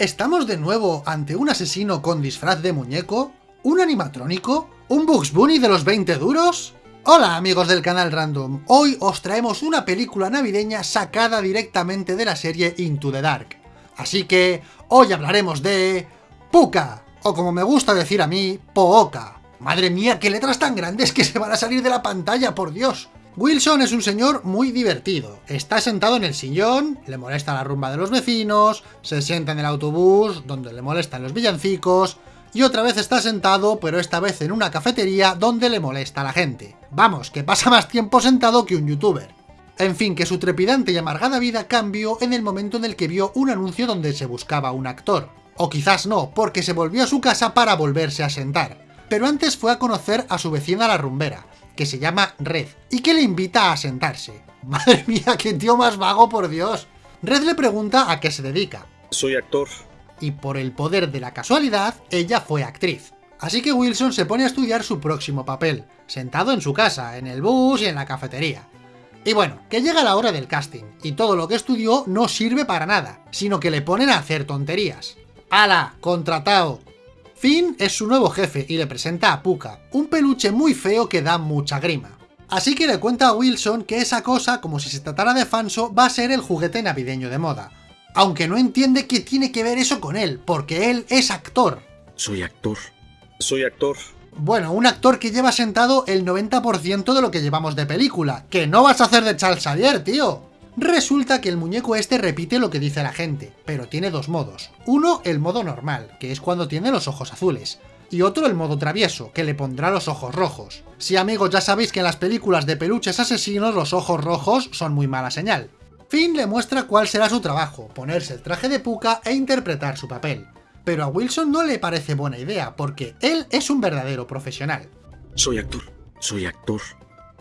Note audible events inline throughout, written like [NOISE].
¿Estamos de nuevo ante un asesino con disfraz de muñeco? ¿Un animatrónico? ¿Un Bugs Bunny de los 20 duros? Hola amigos del canal Random, hoy os traemos una película navideña sacada directamente de la serie Into the Dark. Así que hoy hablaremos de... Puka, o como me gusta decir a mí, Pooka. Madre mía, qué letras tan grandes que se van a salir de la pantalla, por Dios. Wilson es un señor muy divertido. Está sentado en el sillón, le molesta la rumba de los vecinos, se sienta en el autobús, donde le molestan los villancicos, y otra vez está sentado, pero esta vez en una cafetería donde le molesta a la gente. Vamos, que pasa más tiempo sentado que un youtuber. En fin, que su trepidante y amargada vida cambió en el momento en el que vio un anuncio donde se buscaba un actor. O quizás no, porque se volvió a su casa para volverse a sentar. Pero antes fue a conocer a su vecina la rumbera, que se llama Red, y que le invita a sentarse. [LAUGHS] Madre mía, qué tío más vago, por Dios. Red le pregunta a qué se dedica. Soy actor. Y por el poder de la casualidad, ella fue actriz. Así que Wilson se pone a estudiar su próximo papel, sentado en su casa, en el bus y en la cafetería. Y bueno, que llega la hora del casting, y todo lo que estudió no sirve para nada, sino que le ponen a hacer tonterías. ¡Hala! ¡Contratado! Finn es su nuevo jefe y le presenta a Puka, un peluche muy feo que da mucha grima. Así que le cuenta a Wilson que esa cosa, como si se tratara de Fanso, va a ser el juguete navideño de moda. Aunque no entiende qué tiene que ver eso con él, porque él es actor. Soy actor. Soy actor. Bueno, un actor que lleva sentado el 90% de lo que llevamos de película. ¡Que no vas a hacer de Charles Xavier, tío! Resulta que el muñeco este repite lo que dice la gente, pero tiene dos modos. Uno, el modo normal, que es cuando tiene los ojos azules. Y otro el modo travieso, que le pondrá los ojos rojos. Sí amigos, ya sabéis que en las películas de peluches asesinos los ojos rojos son muy mala señal. Finn le muestra cuál será su trabajo, ponerse el traje de Puka e interpretar su papel. Pero a Wilson no le parece buena idea, porque él es un verdadero profesional. Soy actor. Soy actor.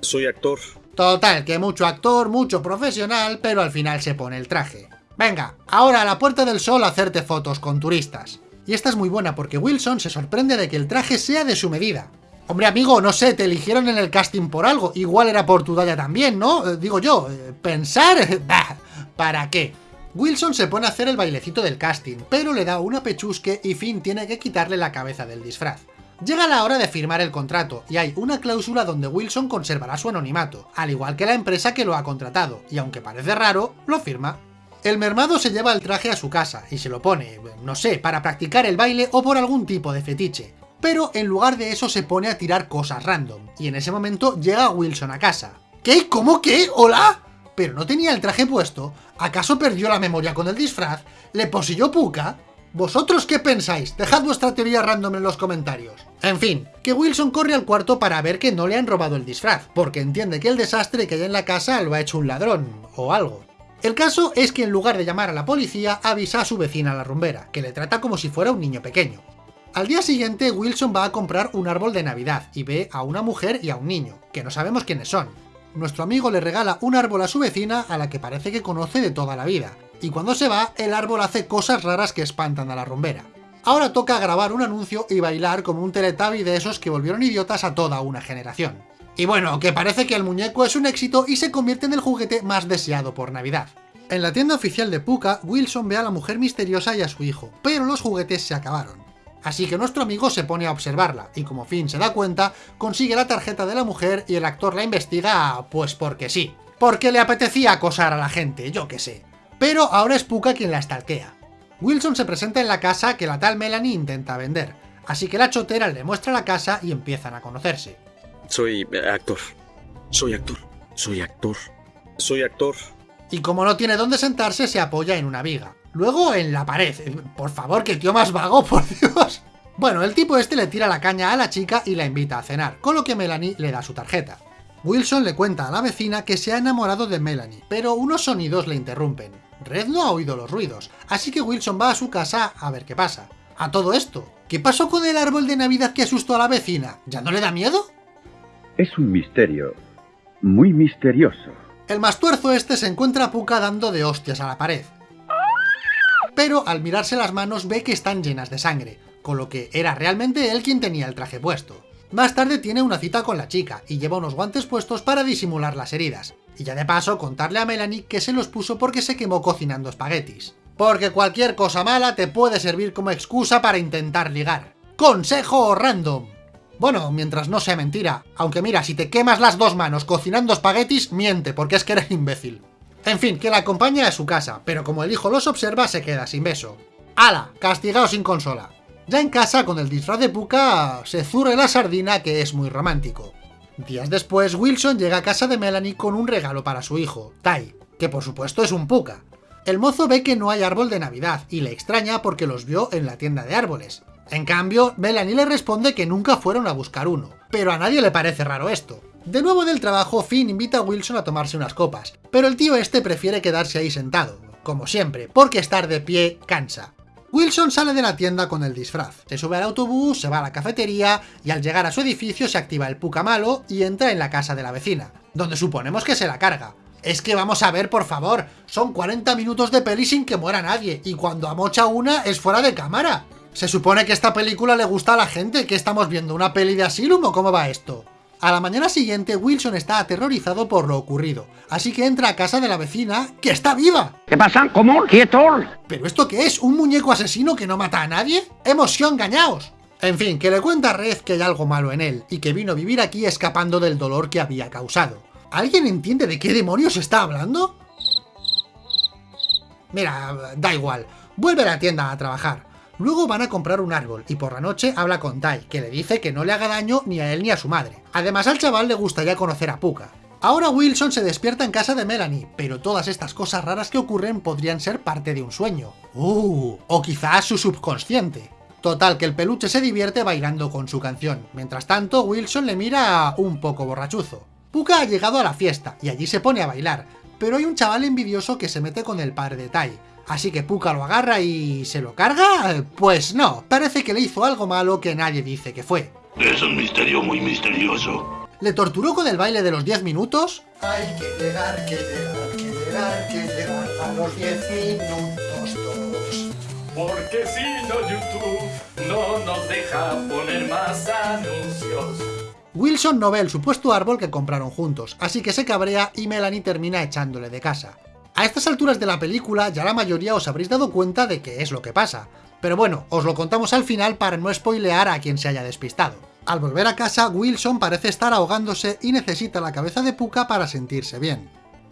Soy actor. Total, que mucho actor, mucho profesional, pero al final se pone el traje. Venga, ahora a la Puerta del Sol hacerte fotos con turistas. Y esta es muy buena porque Wilson se sorprende de que el traje sea de su medida. Hombre amigo, no sé, te eligieron en el casting por algo, igual era por tu talla también, ¿no? Eh, digo yo, eh, pensar... [LAUGHS] Bah, ¿Para qué? Wilson se pone a hacer el bailecito del casting, pero le da una pechusque y Finn tiene que quitarle la cabeza del disfraz. Llega la hora de firmar el contrato, y hay una cláusula donde Wilson conservará su anonimato, al igual que la empresa que lo ha contratado, y aunque parece raro, lo firma. El mermado se lleva el traje a su casa, y se lo pone, no sé, para practicar el baile o por algún tipo de fetiche. Pero en lugar de eso se pone a tirar cosas random, y en ese momento llega Wilson a casa. ¿Qué? ¿Cómo qué? ¿Hola? Pero no tenía el traje puesto, ¿acaso perdió la memoria con el disfraz? ¿Le poseyó Puka? ¿Vosotros qué pensáis? Dejad vuestra teoría random en los comentarios. En fin, que Wilson corre al cuarto para ver que no le han robado el disfraz, porque entiende que el desastre que hay en la casa lo ha hecho un ladrón, o algo. El caso es que en lugar de llamar a la policía, avisa a su vecina la rumbera, que le trata como si fuera un niño pequeño. Al día siguiente, Wilson va a comprar un árbol de Navidad y ve a una mujer y a un niño, que no sabemos quiénes son. Nuestro amigo le regala un árbol a su vecina a la que parece que conoce de toda la vida, y cuando se va, el árbol hace cosas raras que espantan a la rumbera. Ahora toca grabar un anuncio y bailar como un teletabi de esos que volvieron idiotas a toda una generación. Y bueno, que parece que el muñeco es un éxito y se convierte en el juguete más deseado por Navidad. En la tienda oficial de Puka, Wilson ve a la mujer misteriosa y a su hijo, pero los juguetes se acabaron. Así que nuestro amigo se pone a observarla, y como Finn se da cuenta, consigue la tarjeta de la mujer y el actor la investiga, pues porque sí. Porque le apetecía acosar a la gente, yo qué sé. Pero ahora es Puka quien la estalquea. Wilson se presenta en la casa que la tal Melanie intenta vender, así que la chotera le muestra la casa y empiezan a conocerse. Soy actor. Soy actor. Soy actor. Soy actor. Y como no tiene dónde sentarse, se apoya en una viga. Luego en la pared. Por favor, que tío más vago, [LAUGHS] por Dios. Bueno, el tipo este le tira la caña a la chica y la invita a cenar, con lo que Melanie le da su tarjeta. Wilson le cuenta a la vecina que se ha enamorado de Melanie, pero unos sonidos le interrumpen. Red no ha oído los ruidos, así que Wilson va a su casa a ver qué pasa. A todo esto, ¿qué pasó con el árbol de Navidad que asustó a la vecina? ¿Ya no le da miedo? Es un misterio, muy misterioso. El mastuerzo este se encuentra a Puka dando de hostias a la pared. Pero al mirarse las manos ve que están llenas de sangre, con lo que era realmente él quien tenía el traje puesto. Más tarde tiene una cita con la chica, y lleva unos guantes puestos para disimular las heridas. Y ya de paso contarle a Melanie que se los puso porque se quemó cocinando espaguetis. porque cualquier cosa mala te puede servir como excusa para intentar ligar. Consejo random. Bueno, mientras no sea mentira, aunque mira, si te quemas las dos manos cocinando espaguetis, miente, porque es que eres imbécil. En fin, que la acompaña a su casa, pero como el hijo los observa, se queda sin beso. ¡Hala! Castigado sin consola. Ya en casa, con el disfraz de Puka, se zurre la sardina que es muy romántico. Días después, Wilson llega a casa de Melanie con un regalo para su hijo, Tai, que por supuesto es un Puka. El mozo ve que no hay árbol de Navidad y le extraña porque los vio en la tienda de árboles. En cambio, Melanie le responde que nunca fueron a buscar uno, pero a nadie le parece raro esto. De nuevo del trabajo, Finn invita a Wilson a tomarse unas copas, pero el tío este prefiere quedarse ahí sentado, como siempre, porque estar de pie cansa. Wilson sale de la tienda con el disfraz, se sube al autobús, se va a la cafetería y al llegar a su edificio se activa el puca malo y entra en la casa de la vecina, donde suponemos que se la carga. Es que vamos a ver, por favor, son 40 minutos de peli sin que muera nadie, y cuando amocha una es fuera de cámara. Se supone que esta película le gusta a la gente, que estamos viendo una peli de Asylum o cómo va esto. A la mañana siguiente, Wilson está aterrorizado por lo ocurrido, así que entra a casa de la vecina, que está viva. ¿Qué pasa? ¿Cómo? ¿Quieto? ¿Pero esto qué es? ¿Un muñeco asesino que no mata a nadie? ¡Hemos sido engañados! En fin, que le cuenta a Red que hay algo malo en él, y que vino a vivir aquí escapando del dolor que había causado. ¿Alguien entiende de qué demonios está hablando? Mira, da igual, vuelve a la tienda a trabajar. Luego van a comprar un árbol y por la noche habla con Tai, que le dice que no le haga daño ni a él ni a su madre. Además al chaval le gustaría conocer a Puka. Ahora Wilson se despierta en casa de Melanie, pero todas estas cosas raras que ocurren podrían ser parte de un sueño. Uh, o quizás su subconsciente. Total, que el peluche se divierte bailando con su canción. Mientras tanto, Wilson le mira un poco borrachuzo. Puka ha llegado a la fiesta, y allí se pone a bailar, pero hay un chaval envidioso que se mete con el padre de Tai, Así que Puka lo agarra y... ¿se lo carga? Pues no, parece que le hizo algo malo que nadie dice que fue. Es un misterio muy misterioso. ¿Le torturó con el baile de los 10 minutos? Hay que llegar, que llegar, que llegar, que llegar a los 10 minutos todos. Porque si no YouTube no nos deja poner más anuncios. Wilson no ve el supuesto árbol que compraron juntos, así que se cabrea y Melanie termina echándole de casa. A estas alturas de la película ya la mayoría os habréis dado cuenta de qué es lo que pasa, pero bueno, os lo contamos al final para no spoilear a quien se haya despistado. Al volver a casa, Wilson parece estar ahogándose y necesita la cabeza de Puka para sentirse bien.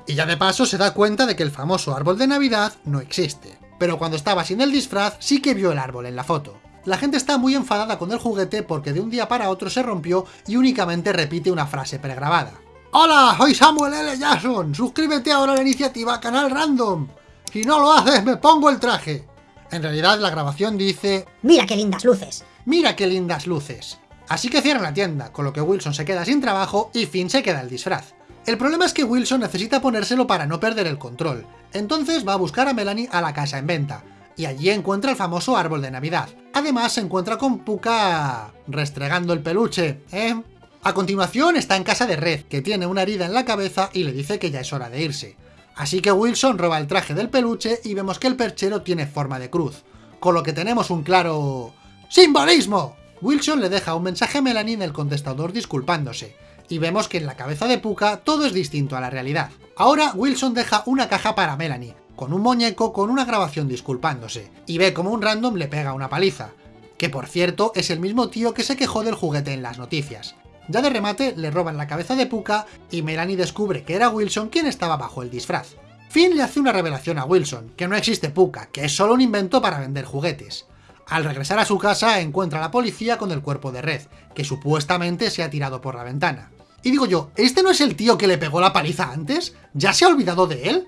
Y ya de paso se da cuenta de que el famoso árbol de Navidad no existe. Pero cuando estaba sin el disfraz, sí que vio el árbol en la foto. La gente está muy enfadada con el juguete porque de un día para otro se rompió y únicamente repite una frase pregrabada. Hola, soy Samuel L. Jackson. Suscríbete ahora a la iniciativa Canal Random. Si no lo haces, me pongo el traje. En realidad, la grabación dice... Mira qué lindas luces. Mira qué lindas luces. Así que cierran la tienda, con lo que Wilson se queda sin trabajo y Finn se queda el disfraz. El problema es que Wilson necesita ponérselo para no perder el control. Entonces va a buscar a Melanie a la casa en venta, y allí encuentra el famoso árbol de Navidad. Además se encuentra con Puka... restregando el peluche, ¿eh? A continuación está en casa de Red, que tiene una herida en la cabeza y le dice que ya es hora de irse. Así que Wilson roba el traje del peluche y vemos que el perchero tiene forma de cruz, con lo que tenemos un claro... ¡Simbolismo! Wilson le deja un mensaje a Melanie en el contestador disculpándose, y vemos que en la cabeza de Puka todo es distinto a la realidad. Ahora Wilson deja una caja para Melanie, con un muñeco con una grabación disculpándose, y ve como un random le pega una paliza, que por cierto es el mismo tío que se quejó del juguete en las noticias. Ya de remate, le roban la cabeza de Puka y Melanie descubre que era Wilson quien estaba bajo el disfraz. Finn le hace una revelación a Wilson, que no existe Puka, que es solo un invento para vender juguetes. Al regresar a su casa encuentra a la policía con el cuerpo de Red, que supuestamente se ha tirado por la ventana. Y digo yo, ¿este no es el tío que le pegó la paliza antes? ¿Ya se ha olvidado de él?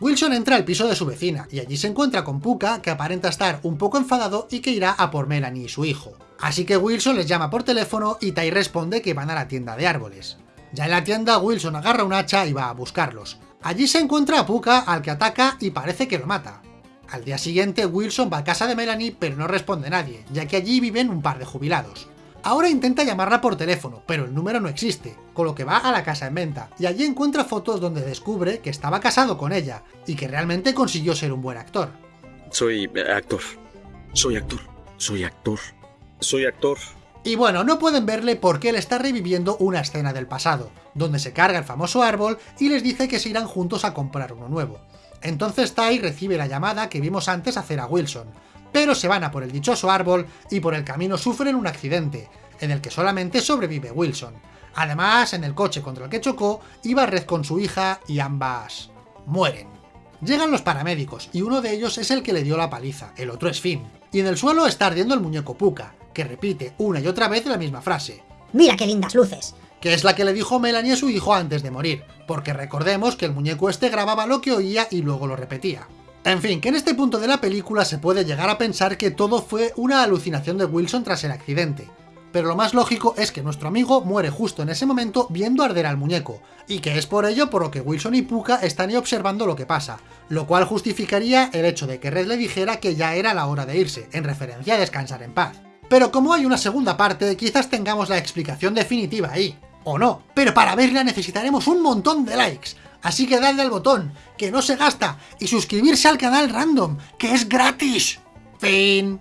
Wilson entra al piso de su vecina, y allí se encuentra con Puka, que aparenta estar un poco enfadado y que irá a por Melanie y su hijo. Así que Wilson les llama por teléfono y Tai responde que van a la tienda de árboles. Ya en la tienda, Wilson agarra un hacha y va a buscarlos. Allí se encuentra a Puka, al que ataca y parece que lo mata. Al día siguiente, Wilson va a casa de Melanie, pero no responde nadie, ya que allí viven un par de jubilados. Ahora intenta llamarla por teléfono, pero el número no existe, con lo que va a la casa en venta, y allí encuentra fotos donde descubre que estaba casado con ella, y que realmente consiguió ser un buen actor. Soy actor. Soy actor. Soy actor. Soy actor. Y bueno, no pueden verle porque él está reviviendo una escena del pasado, donde se carga el famoso árbol y les dice que se irán juntos a comprar uno nuevo. Entonces Ty recibe la llamada que vimos antes hacer a Wilson, pero se van a por el dichoso árbol y por el camino sufren un accidente, en el que solamente sobrevive Wilson. Además, en el coche contra el que chocó, iba Red con su hija y ambas... mueren. Llegan los paramédicos y uno de ellos es el que le dio la paliza, el otro es Finn. Y en el suelo está ardiendo el muñeco Puka, que repite una y otra vez la misma frase, Mira qué lindas luces. que es la que le dijo Melanie a su hijo antes de morir, porque recordemos que el muñeco este grababa lo que oía y luego lo repetía. En fin, que en este punto de la película se puede llegar a pensar que todo fue una alucinación de Wilson tras el accidente, pero lo más lógico es que nuestro amigo muere justo en ese momento viendo arder al muñeco, y que es por ello por lo que Wilson y Puka están ahí observando lo que pasa, lo cual justificaría el hecho de que Red le dijera que ya era la hora de irse, en referencia a descansar en paz. Pero como hay una segunda parte, quizás tengamos la explicación definitiva ahí, o no, pero para verla necesitaremos un montón de likes, así que dadle al botón, que no se gasta, y suscribirse al canal Random, que es gratis. Fin.